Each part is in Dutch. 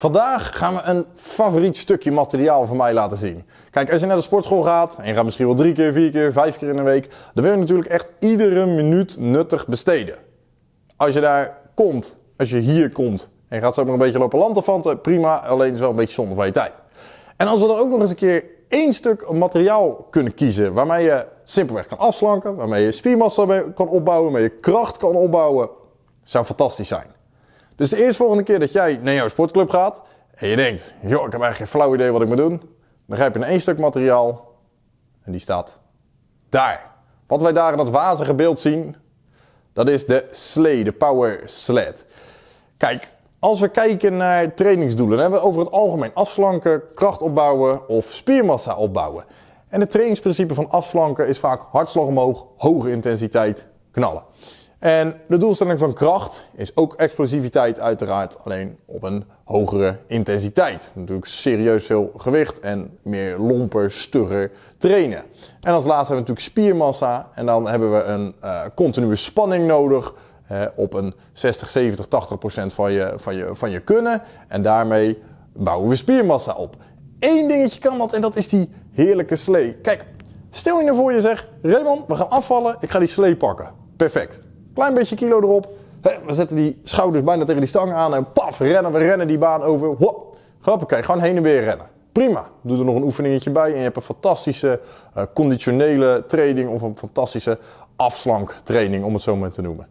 Vandaag gaan we een favoriet stukje materiaal van mij laten zien. Kijk, als je naar de sportschool gaat en je gaat misschien wel drie keer, vier keer, vijf keer in een week, dan wil je natuurlijk echt iedere minuut nuttig besteden. Als je daar komt, als je hier komt en je gaat zo maar een beetje lopen lanterfanten, prima, alleen is wel een beetje zonde van je tijd. En als we dan ook nog eens een keer één stuk materiaal kunnen kiezen waarmee je simpelweg kan afslanken, waarmee je spiermassa kan opbouwen, waarmee je kracht kan opbouwen, zou fantastisch zijn. Dus de eerste volgende keer dat jij naar jouw sportclub gaat en je denkt, joh, ik heb eigenlijk geen flauw idee wat ik moet doen, dan grijp je naar één stuk materiaal en die staat daar. Wat wij daar in dat wazige beeld zien, dat is de slee, de power sled. Kijk, als we kijken naar trainingsdoelen, dan hebben we over het algemeen afslanken, kracht opbouwen of spiermassa opbouwen. En het trainingsprincipe van afslanken is vaak hartslag omhoog, hoge intensiteit, knallen. En de doelstelling van kracht is ook explosiviteit uiteraard, alleen op een hogere intensiteit. Natuurlijk serieus veel gewicht en meer lomper, stugger trainen. En als laatste hebben we natuurlijk spiermassa en dan hebben we een uh, continue spanning nodig op een 60, 70, 80 procent van je, van, je, van je kunnen. En daarmee bouwen we spiermassa op. Eén dingetje kan dat en dat is die heerlijke slee. Kijk, stel je nou voor je zegt, Raymond, we gaan afvallen, ik ga die slee pakken. Perfect. Klein beetje kilo erop. We zetten die schouders bijna tegen die stang aan en paf, rennen we rennen die baan over. Hop, hoppakee, gewoon heen en weer rennen. Prima. Doe er nog een oefeningetje bij en je hebt een fantastische uh, conditionele training of een fantastische afslanktraining, om het zo maar te noemen.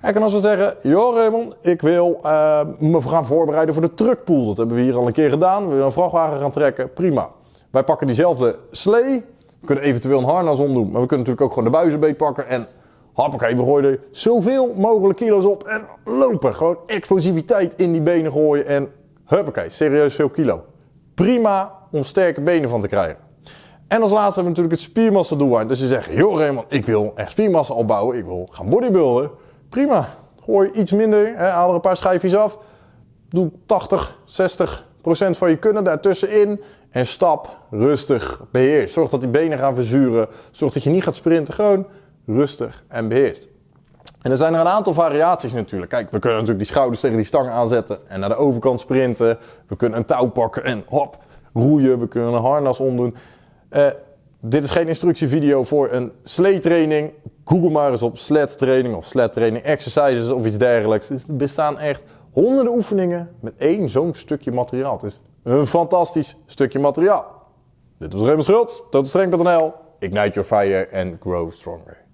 En als we zeggen, joh Raymond, ik wil uh, me gaan voorbereiden voor de truckpool. Dat hebben we hier al een keer gedaan. We willen een vrachtwagen gaan trekken. Prima. Wij pakken diezelfde slee. We kunnen eventueel een harnas omdoen. Maar we kunnen natuurlijk ook gewoon de buizenbeet pakken en Hoppakee, we gooien er zoveel mogelijk kilo's op en lopen. Gewoon explosiviteit in die benen gooien en huppakee, serieus veel kilo. Prima om sterke benen van te krijgen. En als laatste hebben we natuurlijk het spiermassa doel. Dus je zegt, joh Raymond, ik wil echt spiermassa opbouwen, ik wil gaan bodybuilden. Prima, gooi iets minder, hè, haal er een paar schijfjes af. Doe 80, 60 procent van je kunnen daartussenin. En stap rustig beheer. Zorg dat die benen gaan verzuren. Zorg dat je niet gaat sprinten. Gewoon rustig en beheerst. En er zijn er een aantal variaties natuurlijk. Kijk, we kunnen natuurlijk die schouders tegen die stang aanzetten en naar de overkant sprinten. We kunnen een touw pakken en hop, roeien. We kunnen een harnas omdoen. Uh, dit is geen instructievideo voor een sleetraining. Google maar eens op sled training of sled training exercises of iets dergelijks. Er bestaan echt honderden oefeningen met één zo'n stukje materiaal. Het is een fantastisch stukje materiaal. Dit was Raymond Schultz, totostreng.nl. Ignite your fire and grow stronger.